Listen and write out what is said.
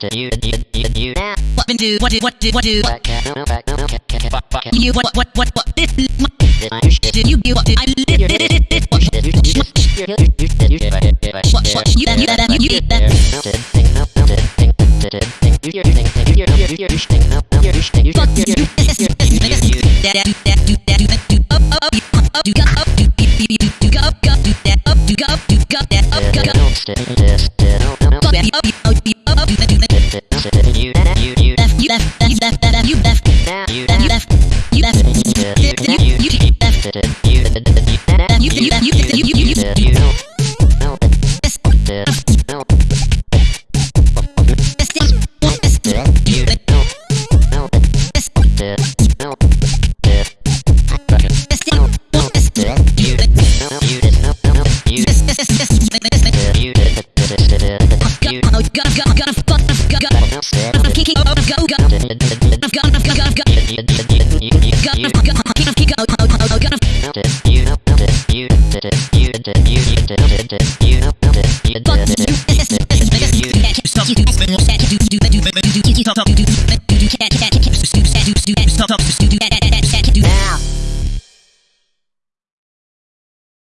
can you you you you what do what do what do what do what can you what what what what did did you do what did I did did did did what did you that you that you did that go, go. Stop.